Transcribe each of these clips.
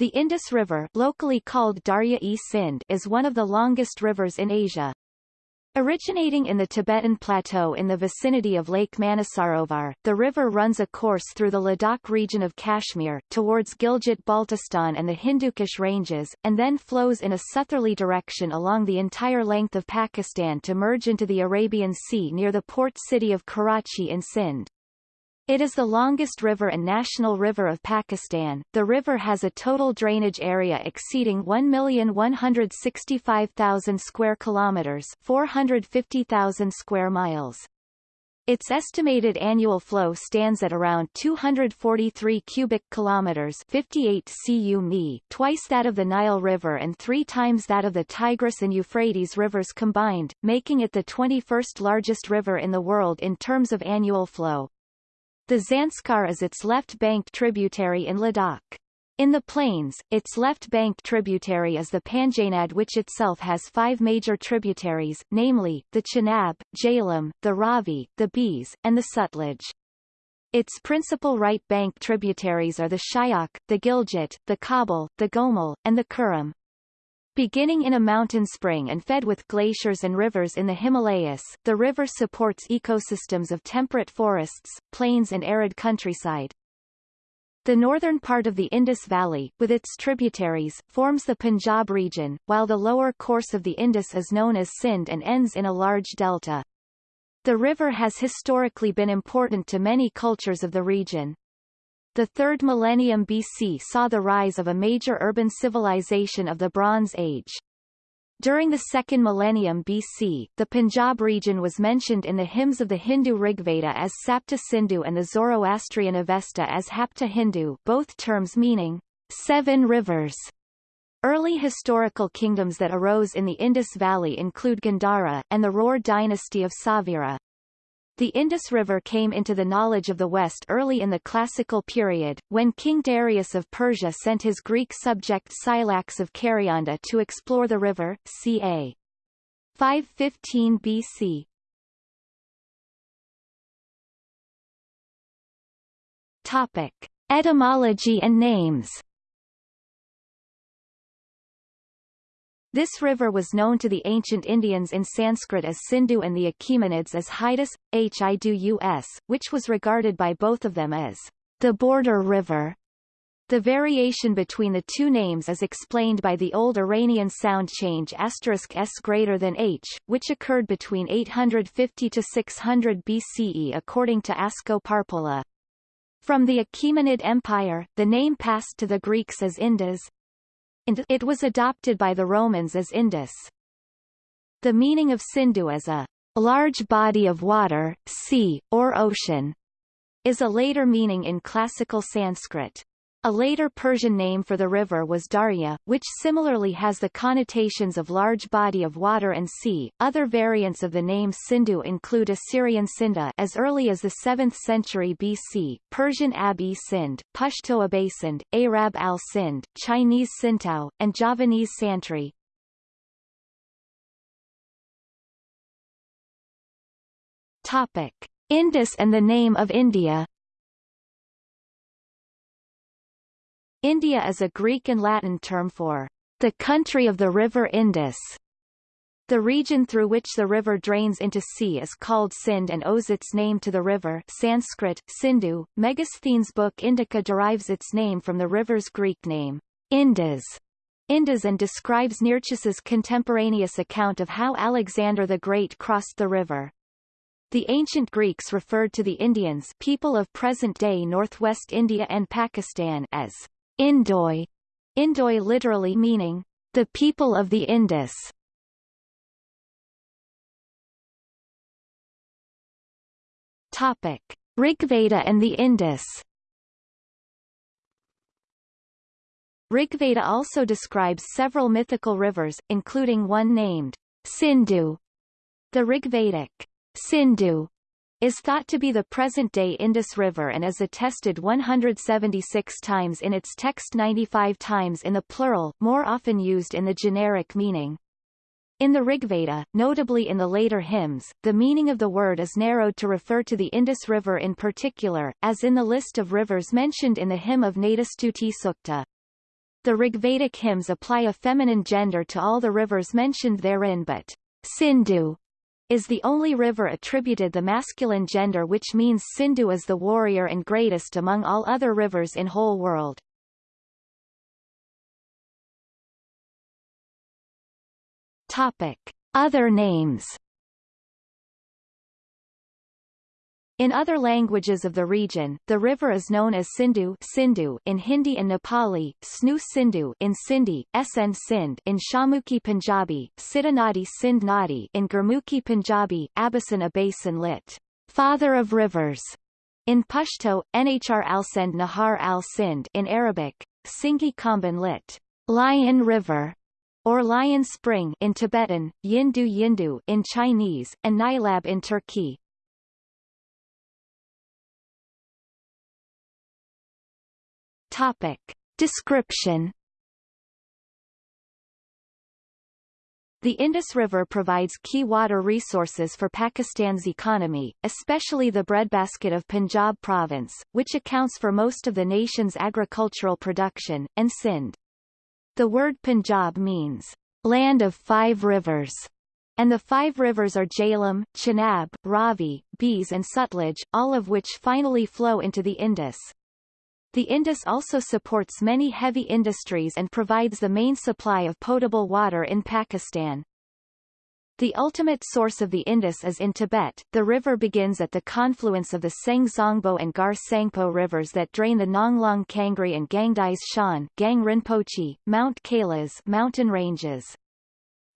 The Indus River locally called Darya-e-Sind is one of the longest rivers in Asia. Originating in the Tibetan Plateau in the vicinity of Lake Manasarovar, the river runs a course through the Ladakh region of Kashmir, towards Gilgit-Baltistan and the Hindu Kush Ranges, and then flows in a southerly direction along the entire length of Pakistan to merge into the Arabian Sea near the port city of Karachi in Sindh. It is the longest river and national river of Pakistan. The river has a total drainage area exceeding 1,165,000 square kilometers, 450,000 square miles. Its estimated annual flow stands at around 243 cubic kilometers 58 cu mi, twice that of the Nile River and three times that of the Tigris and Euphrates rivers combined, making it the 21st largest river in the world in terms of annual flow. The Zanskar is its left bank tributary in Ladakh. In the plains, its left bank tributary is the Panjnad which itself has five major tributaries, namely, the Chenab, Jhelum, the Ravi, the Beas, and the Sutlej. Its principal right bank tributaries are the Shyok, the Gilgit, the Kabul, the Gomal, and the Kurum. Beginning in a mountain spring and fed with glaciers and rivers in the Himalayas, the river supports ecosystems of temperate forests, plains and arid countryside. The northern part of the Indus Valley, with its tributaries, forms the Punjab region, while the lower course of the Indus is known as Sindh and ends in a large delta. The river has historically been important to many cultures of the region. The third millennium BC saw the rise of a major urban civilization of the Bronze Age. During the second millennium BC, the Punjab region was mentioned in the hymns of the Hindu Rigveda as Sapta Sindhu and the Zoroastrian Avesta as Hapta Hindu both terms meaning seven rivers. Early historical kingdoms that arose in the Indus Valley include Gandhara, and the Ror dynasty of Sauvira. The Indus River came into the knowledge of the West early in the Classical period, when King Darius of Persia sent his Greek subject Scylax of Karyanda to explore the river, ca. 515 BC. Topic. Etymology and names This river was known to the ancient Indians in Sanskrit as Sindhu and the Achaemenids as Hydus, Hidus, which was regarded by both of them as the border river. The variation between the two names is explained by the old Iranian sound change asterisk s greater than h, which occurred between 850 to 600 BCE according to Asko Parpola. From the Achaemenid Empire, the name passed to the Greeks as Indus, and it was adopted by the Romans as Indus. The meaning of Sindhu as a large body of water, sea, or ocean is a later meaning in classical Sanskrit. A later Persian name for the river was Darya, which similarly has the connotations of large body of water and sea. Other variants of the name Sindhu include Assyrian Sinda as early as the 7th century BC, Persian Ab-e Sind, Pashto Abasind, Arab al-Sind, Chinese Sintao, and Javanese Santri. Topic: Indus and the name of India. India is a Greek and Latin term for the country of the river Indus. The region through which the river drains into sea is called Sind and owes its name to the river Sanskrit, Sindhu. Megasthenes' book Indica derives its name from the river's Greek name, Indus, Indus and describes Nearchus's contemporaneous account of how Alexander the Great crossed the river. The ancient Greeks referred to the Indians people of present-day northwest India and Pakistan as Indoi, Indoi literally meaning the people of the Indus. Topic: Rigveda and the Indus. Rigveda also describes several mythical rivers, including one named Sindhu. The Rigvedic Sindhu is thought to be the present-day Indus River and is attested 176 times in its text 95 times in the plural, more often used in the generic meaning. In the Rigveda, notably in the later hymns, the meaning of the word is narrowed to refer to the Indus River in particular, as in the list of rivers mentioned in the hymn of Nadistuti Sukta. The Rigvedic hymns apply a feminine gender to all the rivers mentioned therein but Sindhu is the only river attributed the masculine gender which means Sindhu is the warrior and greatest among all other rivers in whole world. Topic. Other names In other languages of the region, the river is known as Sindhu, Sindhu in Hindi and Nepali, Snu Sindhu in Sindhi, Sn Sindh in Shahmukhi Punjabi, Siddhanadi Sindh Nadi in Gurmukhi Punjabi, Abasan Abasan lit. Father of Rivers in Pashto, Nhr al-Sindh Nahar al-Sindh in Arabic, Singhi Kamban lit. Lion River or Lion Spring in Tibetan, Yindu Yindu in Chinese, and Nilab in Turkey. Topic. Description The Indus River provides key water resources for Pakistan's economy, especially the breadbasket of Punjab province, which accounts for most of the nation's agricultural production, and Sindh. The word Punjab means, land of five rivers, and the five rivers are Jhelum, Chenab, Ravi, Beas and Sutlej, all of which finally flow into the Indus. The Indus also supports many heavy industries and provides the main supply of potable water in Pakistan. The ultimate source of the Indus is in Tibet. The river begins at the confluence of the Seng Zongbo and Gar Tsangpo rivers that drain the Nganglong Kangri and Gangdise Shan Gang Rinpoche, Mount Kailas mountain ranges.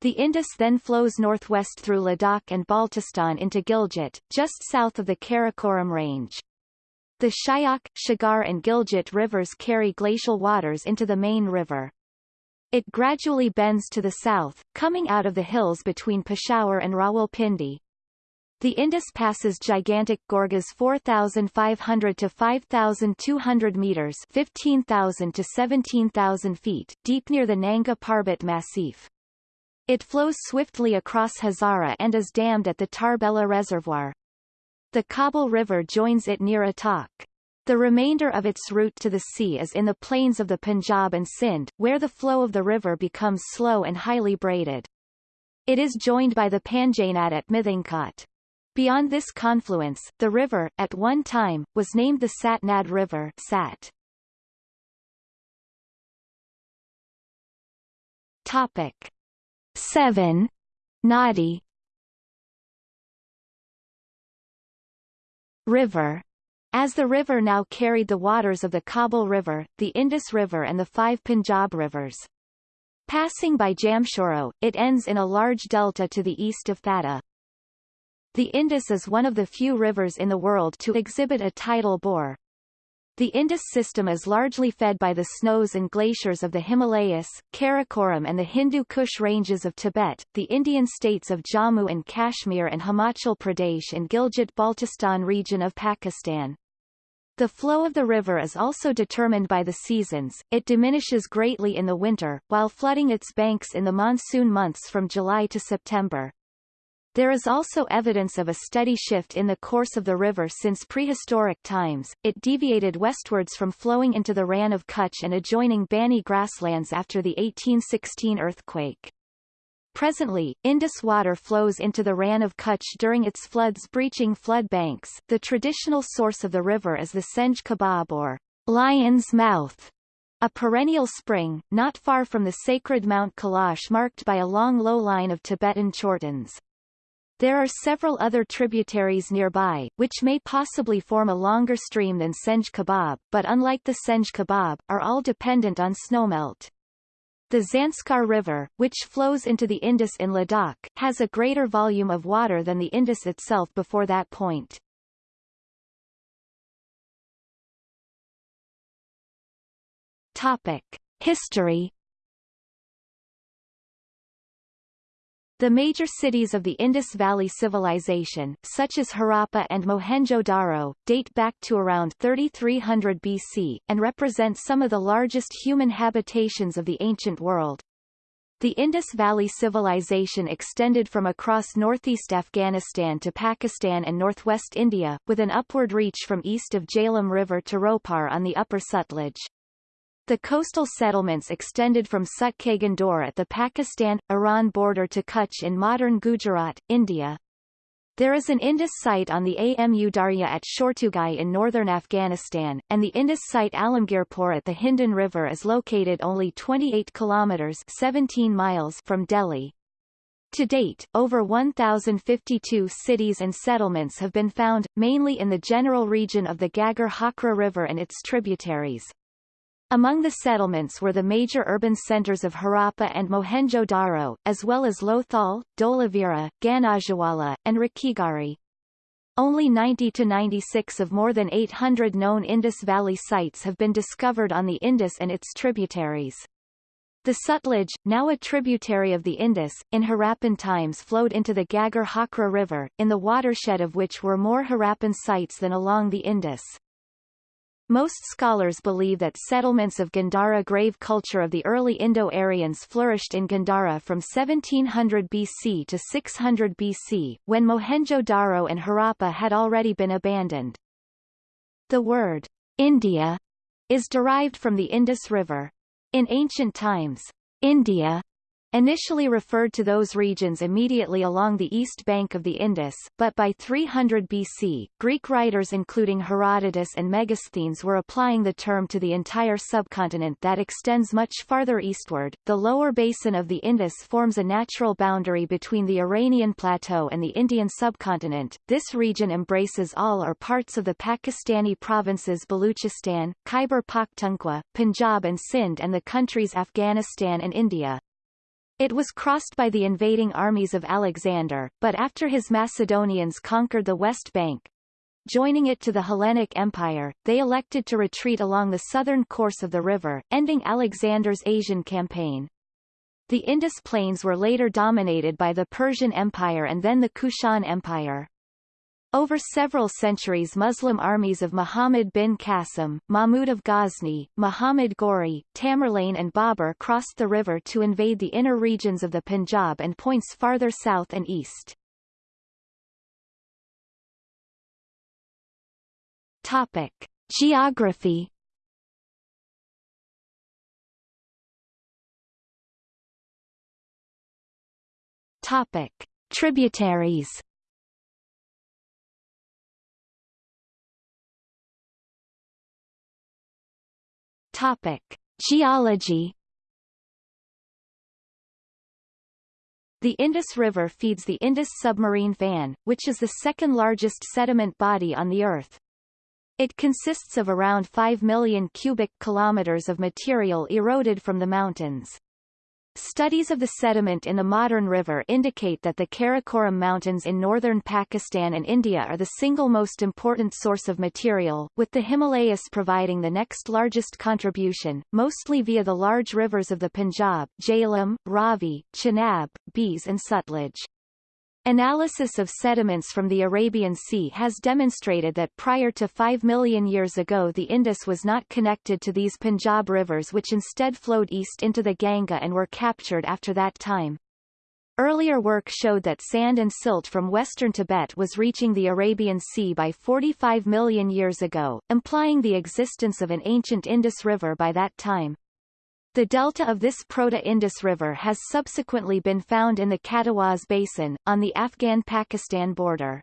The Indus then flows northwest through Ladakh and Baltistan into Gilgit, just south of the Karakoram range. The Shyok, Shigar and Gilgit rivers carry glacial waters into the main river. It gradually bends to the south, coming out of the hills between Peshawar and Rawalpindi. The Indus passes gigantic gorges 4,500 to 5,200 meters 15,000 to 17,000 feet deep near the Nanga Parbat Massif. It flows swiftly across Hazara and is dammed at the Tarbela Reservoir. The Kabul River joins it near Attock. The remainder of its route to the sea is in the plains of the Punjab and Sindh, where the flow of the river becomes slow and highly braided. It is joined by the Panjnad at Mithankot. Beyond this confluence, the river, at one time, was named the Satnad River Sat. Topic 7. Nadi River. As the river now carried the waters of the Kabul River, the Indus River and the five Punjab rivers. Passing by Jamshoro, it ends in a large delta to the east of Thatta. The Indus is one of the few rivers in the world to exhibit a tidal bore, the Indus system is largely fed by the snows and glaciers of the Himalayas, Karakoram and the Hindu Kush ranges of Tibet, the Indian states of Jammu and Kashmir and Himachal Pradesh and Gilgit-Baltistan region of Pakistan. The flow of the river is also determined by the seasons, it diminishes greatly in the winter, while flooding its banks in the monsoon months from July to September. There is also evidence of a steady shift in the course of the river since prehistoric times. It deviated westwards from flowing into the Rann of Kutch and adjoining Banni grasslands after the 1816 earthquake. Presently, Indus water flows into the Rann of Kutch during its floods breaching flood banks. The traditional source of the river is the Senj Kabab or Lion's Mouth, a perennial spring, not far from the sacred Mount Kailash marked by a long low line of Tibetan chortens. There are several other tributaries nearby, which may possibly form a longer stream than Senj Kabab, but unlike the Senj Kabab, are all dependent on snowmelt. The Zanskar River, which flows into the Indus in Ladakh, has a greater volume of water than the Indus itself before that point. Topic. History The major cities of the Indus Valley Civilization, such as Harappa and Mohenjo-Daro, date back to around 3300 BC, and represent some of the largest human habitations of the ancient world. The Indus Valley Civilization extended from across northeast Afghanistan to Pakistan and northwest India, with an upward reach from east of Jhelum River to Ropar on the upper Sutlej. The coastal settlements extended from Sutkagan Dor at the Pakistan-Iran border to Kutch in modern Gujarat, India. There is an Indus site on the Amu Darya at Shortugai in northern Afghanistan, and the Indus site Alamgirpur at the Hindon River is located only 28 kilometers 17 miles from Delhi. To date, over 1,052 cities and settlements have been found, mainly in the general region of the Ghaggar Hakra River and its tributaries. Among the settlements were the major urban centers of Harappa and Mohenjo-Daro, as well as Lothal, Dholavira, Ganajiwala, and Rakhigarhi. Only 90 to 96 of more than 800 known Indus Valley sites have been discovered on the Indus and its tributaries. The Sutlej, now a tributary of the Indus, in Harappan times flowed into the Ghaggar Hakra River, in the watershed of which were more Harappan sites than along the Indus. Most scholars believe that settlements of Gandhara grave culture of the early Indo-Aryans flourished in Gandhara from 1700 BC to 600 BC, when Mohenjo-Daro and Harappa had already been abandoned. The word, India, is derived from the Indus River. In ancient times, India initially referred to those regions immediately along the east bank of the Indus, but by 300 BC, Greek writers including Herodotus and Megasthenes were applying the term to the entire subcontinent that extends much farther eastward. The lower basin of the Indus forms a natural boundary between the Iranian plateau and the Indian subcontinent. This region embraces all or parts of the Pakistani provinces Baluchistan, Khyber Pakhtunkhwa, Punjab and Sindh and the countries Afghanistan and India. It was crossed by the invading armies of Alexander, but after his Macedonians conquered the West Bank, joining it to the Hellenic Empire, they elected to retreat along the southern course of the river, ending Alexander's Asian campaign. The Indus plains were later dominated by the Persian Empire and then the Kushan Empire. Over several centuries Muslim armies of Muhammad bin Qasim, Mahmud of Ghazni, Muhammad Ghori, Tamerlane and Babur crossed the river to invade the inner regions of the Punjab and points farther south and east. Topic. Geography Topic. Tributaries Topic: Geology. The Indus River feeds the Indus submarine fan, which is the second largest sediment body on the Earth. It consists of around 5 million cubic kilometers of material eroded from the mountains. Studies of the sediment in the modern river indicate that the Karakoram Mountains in northern Pakistan and India are the single most important source of material, with the Himalayas providing the next largest contribution, mostly via the large rivers of the Punjab Jhelum, Ravi, Chenab, Beas and Sutlej. Analysis of sediments from the Arabian Sea has demonstrated that prior to 5 million years ago the Indus was not connected to these Punjab rivers which instead flowed east into the Ganga and were captured after that time. Earlier work showed that sand and silt from western Tibet was reaching the Arabian Sea by 45 million years ago, implying the existence of an ancient Indus River by that time. The delta of this Proto-Indus River has subsequently been found in the Katawaz Basin, on the Afghan-Pakistan border.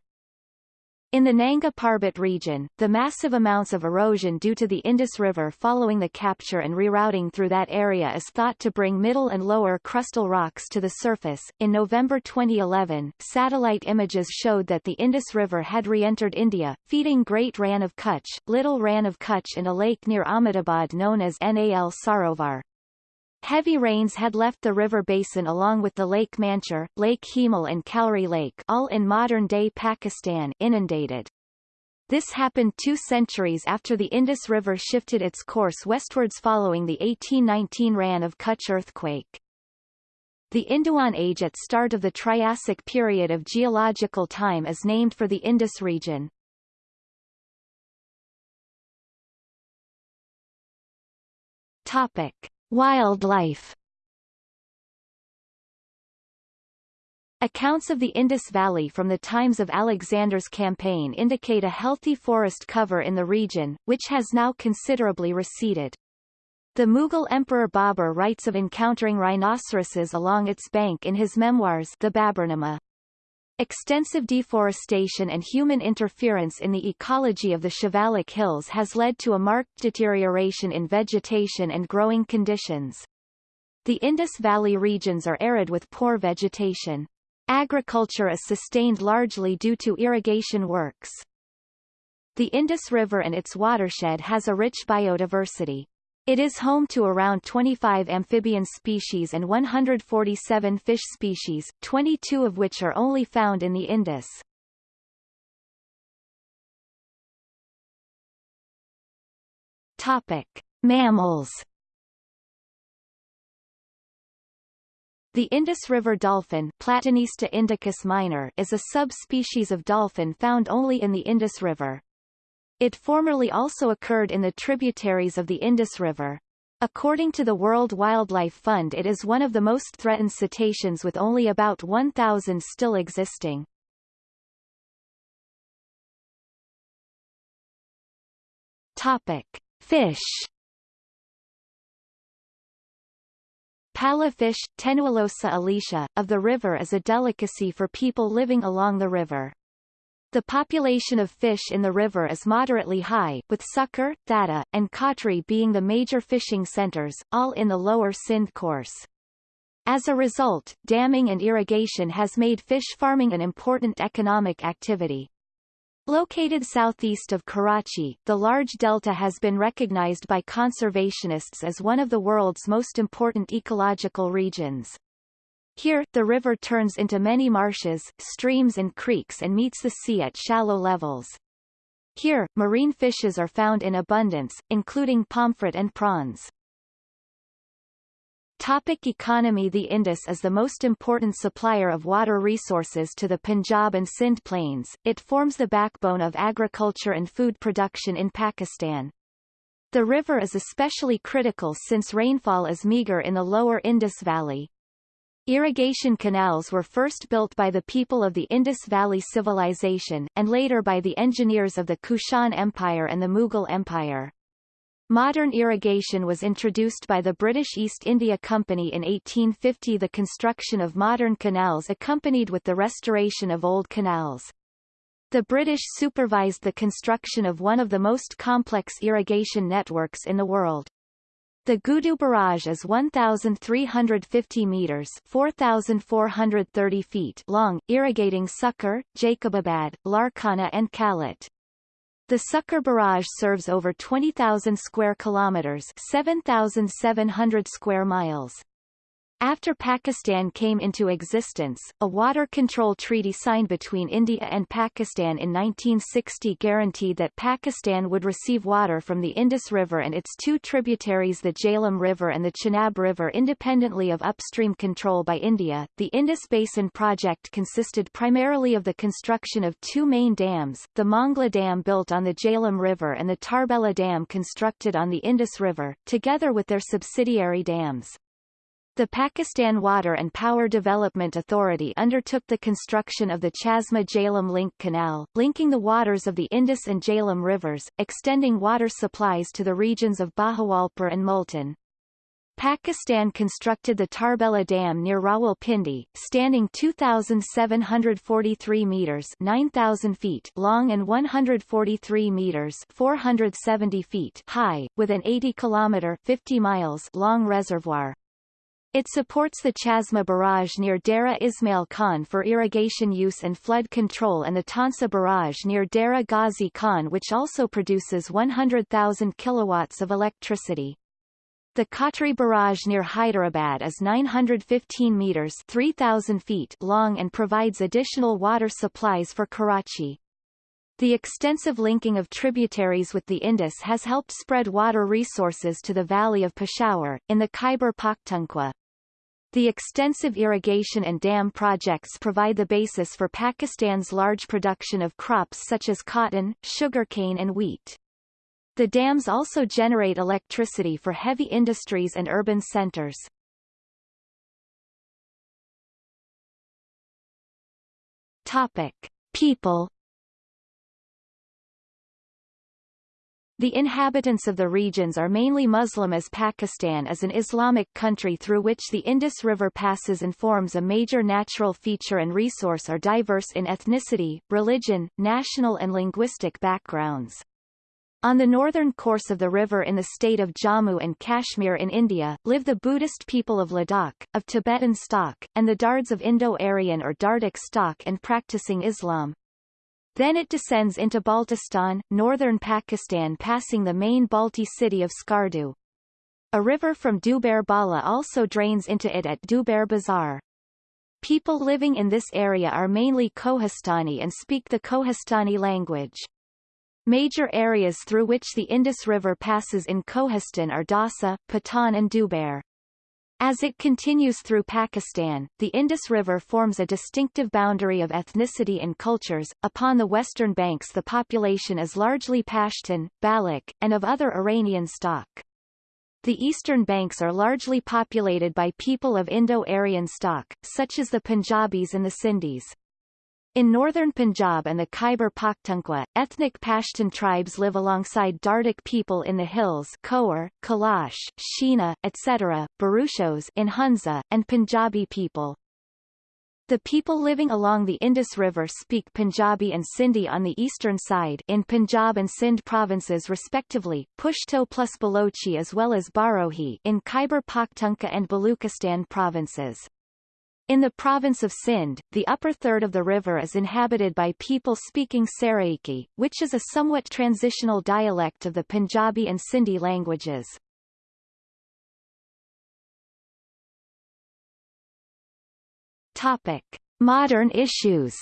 In the Nanga Parbat region, the massive amounts of erosion due to the Indus River following the capture and rerouting through that area is thought to bring middle and lower crustal rocks to the surface. In November 2011, satellite images showed that the Indus River had re-entered India, feeding Great Rann of Kutch, Little Rann of Kutch and a lake near Ahmedabad known as Nal Sarovar. Heavy rains had left the river basin along with the Lake Manchar, Lake Hemal and Cowrie Lake all in modern-day Pakistan inundated. This happened two centuries after the Indus River shifted its course westwards following the 1819 Rann of Kutch earthquake. The Induan Age at start of the Triassic period of geological time is named for the Indus region. Topic. Wildlife Accounts of the Indus Valley from the times of Alexander's campaign indicate a healthy forest cover in the region, which has now considerably receded. The Mughal Emperor Babur writes of encountering rhinoceroses along its bank in his memoirs The Baburnama. Extensive deforestation and human interference in the ecology of the Shivalik Hills has led to a marked deterioration in vegetation and growing conditions. The Indus Valley regions are arid with poor vegetation. Agriculture is sustained largely due to irrigation works. The Indus River and its watershed has a rich biodiversity. It is home to around 25 amphibian species and 147 fish species, 22 of which are only found in the Indus. Topic: Mammals. The Indus River dolphin Platanista indicus minor is a subspecies of dolphin found only in the Indus River. It formerly also occurred in the tributaries of the Indus River. According to the World Wildlife Fund it is one of the most threatened cetaceans with only about 1,000 still existing. Topic. Fish Pala fish, Tenualosa ilisha, of the river is a delicacy for people living along the river. The population of fish in the river is moderately high, with Sukkur, Thatta, and Kotri being the major fishing centers, all in the lower Sindh course. As a result, damming and irrigation has made fish farming an important economic activity. Located southeast of Karachi, the large delta has been recognized by conservationists as one of the world's most important ecological regions. Here, the river turns into many marshes, streams and creeks and meets the sea at shallow levels. Here, marine fishes are found in abundance, including pomfret and prawns. Topic economy The Indus is the most important supplier of water resources to the Punjab and Sindh plains, it forms the backbone of agriculture and food production in Pakistan. The river is especially critical since rainfall is meager in the lower Indus Valley. Irrigation canals were first built by the people of the Indus Valley Civilization, and later by the engineers of the Kushan Empire and the Mughal Empire. Modern irrigation was introduced by the British East India Company in 1850 the construction of modern canals accompanied with the restoration of old canals. The British supervised the construction of one of the most complex irrigation networks in the world. The Guddu Barrage is 1,350 metres 4,430 feet long, irrigating Sukkur, Jacobabad, Larkana and Kalat. The Sukkur Barrage serves over 20,000 square kilometers 7,700 square miles. After Pakistan came into existence, a water control treaty signed between India and Pakistan in 1960 guaranteed that Pakistan would receive water from the Indus River and its two tributaries the Jhelum River and the Chenab River independently of upstream control by India. The Indus Basin project consisted primarily of the construction of two main dams, the Mangla Dam built on the Jhelum River and the Tarbela Dam constructed on the Indus River, together with their subsidiary dams. The Pakistan Water and Power Development Authority undertook the construction of the Chashma Jhelum Link Canal, linking the waters of the Indus and Jhelum rivers, extending water supplies to the regions of Bahawalpur and Multan. Pakistan constructed the Tarbela Dam near Rawalpindi, standing 2,743 metres 9,000 feet long and 143 metres 470 feet high, with an 80 kilometre 50 miles long reservoir. It supports the Chashma Barrage near Dera Ismail Khan for irrigation use and flood control and the Taunsa Barrage near Dera Ghazi Khan which also produces 100,000 kilowatts of electricity. The Kotri Barrage near Hyderabad is 915 meters 3,000 feet long and provides additional water supplies for Karachi. The extensive linking of tributaries with the Indus has helped spread water resources to the valley of Peshawar, in the Khyber Pakhtunkhwa. The extensive irrigation and dam projects provide the basis for Pakistan's large production of crops such as cotton, sugarcane and wheat. The dams also generate electricity for heavy industries and urban centers. Topic. People The inhabitants of the regions are mainly Muslim as Pakistan is an Islamic country through which the Indus River passes and forms a major natural feature and resource are diverse in ethnicity, religion, national and linguistic backgrounds. On the northern course of the river in the state of Jammu and Kashmir in India, live the Buddhist people of Ladakh, of Tibetan stock, and the Dards of Indo-Aryan or Dardic stock and practicing Islam. Then it descends into Baltistan, northern Pakistan passing the main Balti city of Skardu. A river from Duber Bala also drains into it at Duber Bazar. People living in this area are mainly Kohistani and speak the Kohistani language. Major areas through which the Indus River passes in Kohistan are Dausa, Patan and Duber. As it continues through Pakistan, the Indus River forms a distinctive boundary of ethnicity and cultures. Upon the western banks the population is largely Pashtun, Baloch, and of other Iranian stock. The eastern banks are largely populated by people of Indo-Aryan stock, such as the Punjabis and the Sindhis. In northern Punjab and the Khyber Pakhtunkhwa, ethnic Pashtun tribes live alongside Dardic people in the hills Khowar, Kalash, Shina, etc., Baruchos in Hunza, and Punjabi people. The people living along the Indus River speak Punjabi and Sindhi on the eastern side in Punjab and Sindh provinces respectively, Pushto plus Balochi as well as Barohi in Khyber Pakhtunkhwa and Baluchistan provinces. In the province of Sindh, the upper third of the river is inhabited by people speaking Saraiki, which is a somewhat transitional dialect of the Punjabi and Sindhi languages. Topic. Modern issues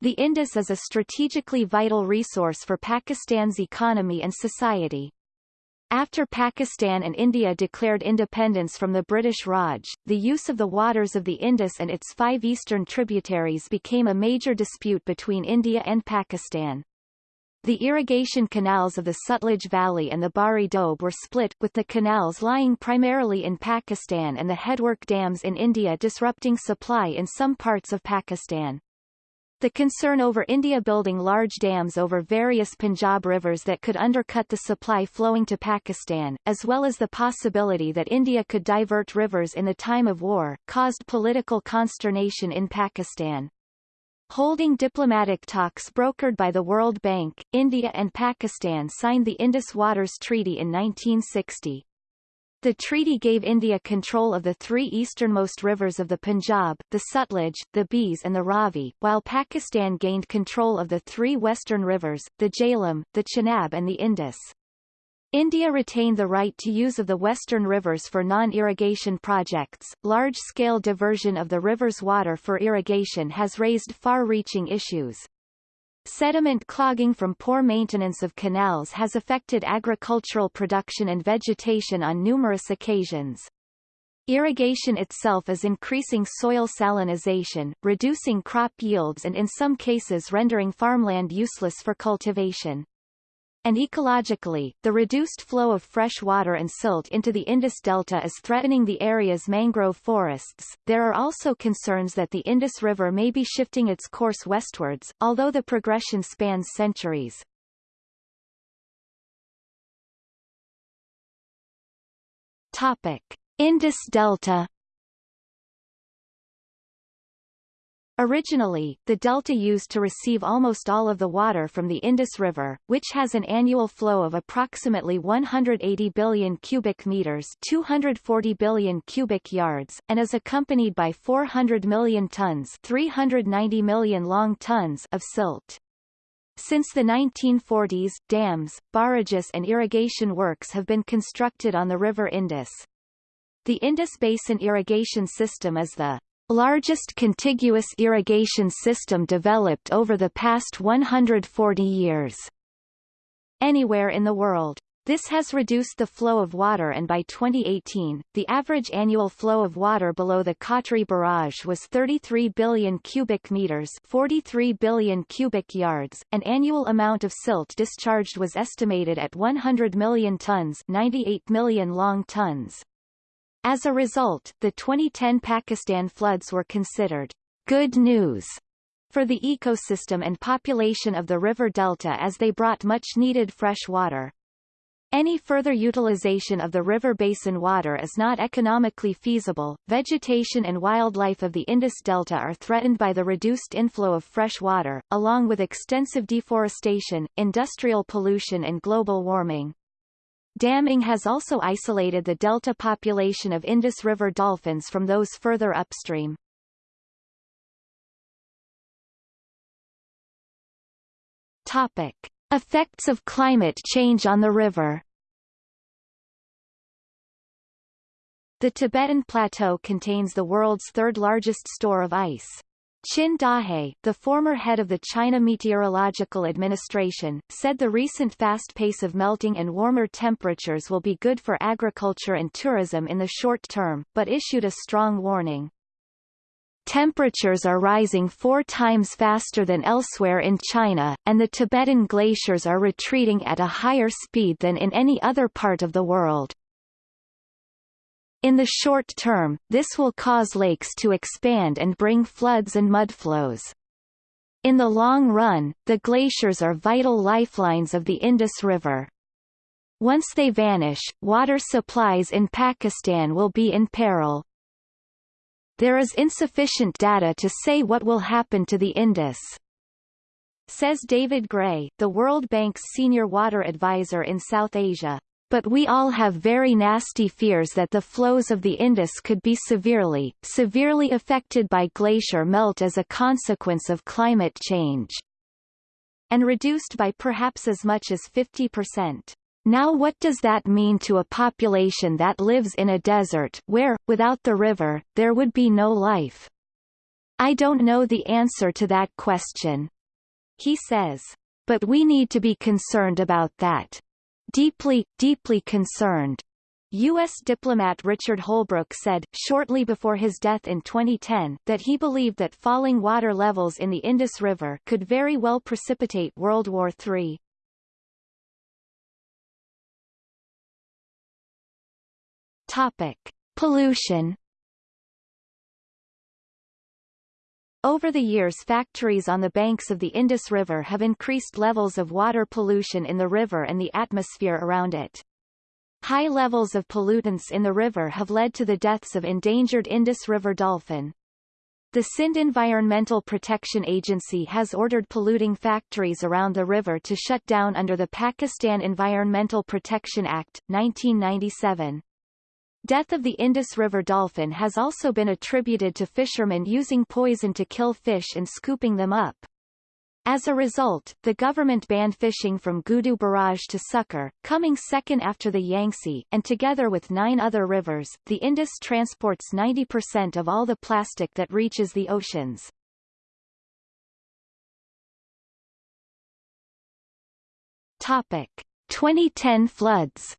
The Indus is a strategically vital resource for Pakistan's economy and society. After Pakistan and India declared independence from the British Raj, the use of the waters of the Indus and its five eastern tributaries became a major dispute between India and Pakistan. The irrigation canals of the Sutlej Valley and the Bari Doab were split, with the canals lying primarily in Pakistan and the headwork dams in India disrupting supply in some parts of Pakistan. The concern over India building large dams over various Punjab rivers that could undercut the supply flowing to Pakistan, as well as the possibility that India could divert rivers in the time of war, caused political consternation in Pakistan. Holding diplomatic talks brokered by the World Bank, India and Pakistan signed the Indus Waters Treaty in 1960. The treaty gave India control of the three easternmost rivers of the Punjab, the Sutlej, the Beas and the Ravi, while Pakistan gained control of the three western rivers, the Jhelum, the Chenab and the Indus. India retained the right to use of the western rivers for non-irrigation projects. Large-scale diversion of the river's water for irrigation has raised far-reaching issues. Sediment clogging from poor maintenance of canals has affected agricultural production and vegetation on numerous occasions. Irrigation itself is increasing soil salinization, reducing crop yields and in some cases rendering farmland useless for cultivation and ecologically, the reduced flow of fresh water and silt into the Indus Delta is threatening the area's mangrove forests. There are also concerns that the Indus River may be shifting its course westwards, although the progression spans centuries. Topic: Indus Delta Originally, the delta used to receive almost all of the water from the Indus River, which has an annual flow of approximately 180 billion cubic meters 240 billion cubic yards, and is accompanied by 400 million tons 390 million long tons of silt. Since the 1940s, dams, barrages and irrigation works have been constructed on the River Indus. The Indus Basin Irrigation System is the largest contiguous irrigation system developed over the past 140 years. Anywhere in the world. This has reduced the flow of water and by 2018, the average annual flow of water below the Kotri barrage was 33 billion cubic meters 43 billion cubic yards. An annual amount of silt discharged was estimated at 100 million tons 98 million long tons. As a result, the 2010 Pakistan floods were considered good news for the ecosystem and population of the river delta as they brought much-needed fresh water. Any further utilization of the river basin water is not economically feasible. Vegetation and wildlife of the Indus Delta are threatened by the reduced inflow of fresh water, along with extensive deforestation, industrial pollution and global warming. Damming has also isolated the delta population of Indus River dolphins from those further upstream. Topic. Effects of climate change on the river The Tibetan Plateau contains the world's third-largest store of ice. Qin Dahe, the former head of the China Meteorological Administration, said the recent fast pace of melting and warmer temperatures will be good for agriculture and tourism in the short term, but issued a strong warning. Temperatures are rising four times faster than elsewhere in China, and the Tibetan glaciers are retreating at a higher speed than in any other part of the world. In the short term, this will cause lakes to expand and bring floods and mudflows. In the long run, the glaciers are vital lifelines of the Indus River. Once they vanish, water supplies in Pakistan will be in peril. There is insufficient data to say what will happen to the Indus. Says David Gray, the World Bank's senior water advisor in South Asia. But we all have very nasty fears that the flows of the Indus could be severely, severely affected by glacier melt as a consequence of climate change. And reduced by perhaps as much as 50%. Now what does that mean to a population that lives in a desert where, without the river, there would be no life? I don't know the answer to that question. He says. But we need to be concerned about that. Deeply, deeply concerned. U.S. diplomat Richard Holbrooke said, shortly before his death in 2010, that he believed that falling water levels in the Indus River could very well precipitate World War III. Topic: Pollution. Over the years factories on the banks of the Indus River have increased levels of water pollution in the river and the atmosphere around it. High levels of pollutants in the river have led to the deaths of endangered Indus River dolphin. The Sindh Environmental Protection Agency has ordered polluting factories around the river to shut down under the Pakistan Environmental Protection Act, 1997. Death of the Indus River dolphin has also been attributed to fishermen using poison to kill fish and scooping them up. As a result, the government banned fishing from Guddu Barrage to Sukkur, coming second after the Yangtze, and together with nine other rivers, the Indus transports 90% of all the plastic that reaches the oceans. Topic. 2010 floods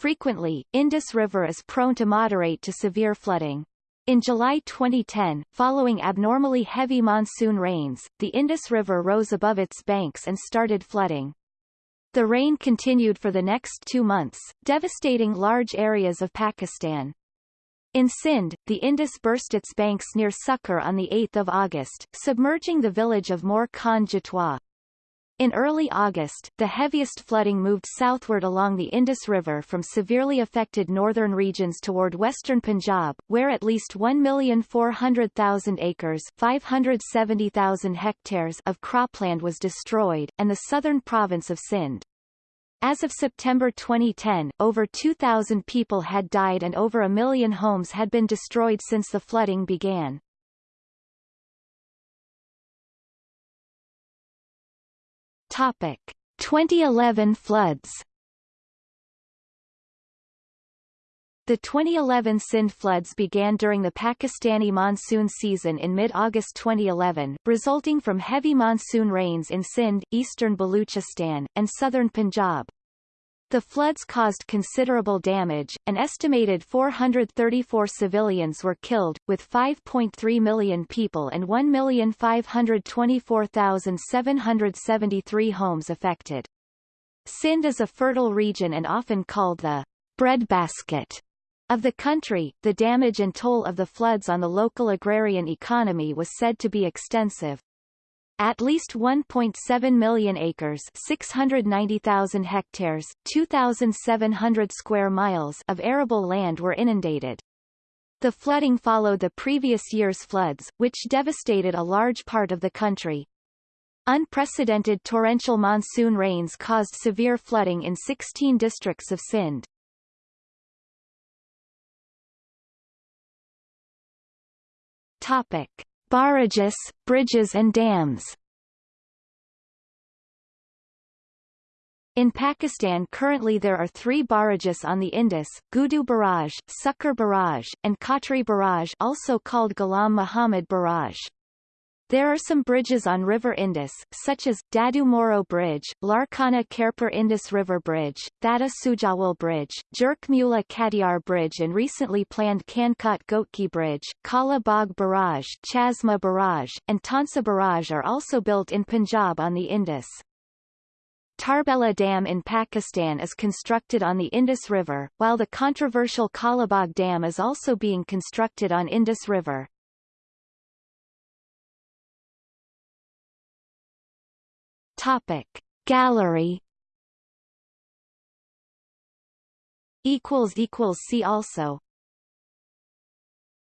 Frequently, Indus River is prone to moderate to severe flooding. In July 2010, following abnormally heavy monsoon rains, the Indus River rose above its banks and started flooding. The rain continued for the next two months, devastating large areas of Pakistan. In Sindh, the Indus burst its banks near Sukkur on 8 August, submerging the village of Mor Khan Jatwa. In early August, the heaviest flooding moved southward along the Indus River from severely affected northern regions toward western Punjab, where at least 1,400,000 acres 570,000 hectares of cropland was destroyed, and the southern province of Sindh. As of September 2010, over 2,000 people had died and over a million homes had been destroyed since the flooding began. Topic: 2011 floods. The 2011 Sindh floods began during the Pakistani monsoon season in mid-August 2011, resulting from heavy monsoon rains in Sindh, eastern Baluchistan, and southern Punjab. The floods caused considerable damage, an estimated 434 civilians were killed, with 5.3 million people and 1,524,773 homes affected. Sindh is a fertile region and often called the breadbasket Of the country, the damage and toll of the floods on the local agrarian economy was said to be extensive. At least 1.7 million acres 690,000 hectares 2,700 square miles of arable land were inundated. The flooding followed the previous year's floods, which devastated a large part of the country. Unprecedented torrential monsoon rains caused severe flooding in 16 districts of Sindh. Topic: Barrages, bridges and dams. In Pakistan currently there are three barrages on the Indus, Guddu Barrage, Sukkur Barrage, and Kotri Barrage also called Ghulam Muhammad Barrage. There are some bridges on River Indus, such as, Dadu Moro Bridge, Larkana Khairpur Indus River Bridge, Thatta Sujawal Bridge, Jhirk Mulla Katiar Bridge and recently planned Kandhkot Ghotki Bridge, Kala Bagh Barrage, Chashma Barrage, and Taunsa Barrage are also built in Punjab on the Indus. Tarbela Dam in Pakistan is constructed on the Indus River, while the controversial Kalabagh Dam is also being constructed on Indus River. Topic. Gallery. Equals equals see also